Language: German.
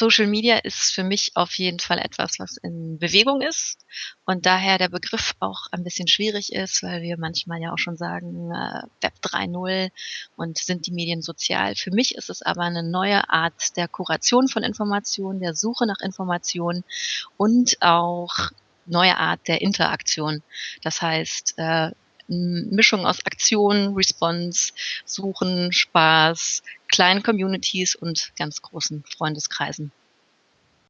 Social Media ist für mich auf jeden Fall etwas, was in Bewegung ist und daher der Begriff auch ein bisschen schwierig ist, weil wir manchmal ja auch schon sagen, äh, Web 3.0 und sind die Medien sozial. Für mich ist es aber eine neue Art der Kuration von Informationen, der Suche nach Informationen und auch neue Art der Interaktion. Das heißt, äh, Mischung aus Aktion, Response, Suchen, Spaß, kleinen Communities und ganz großen Freundeskreisen.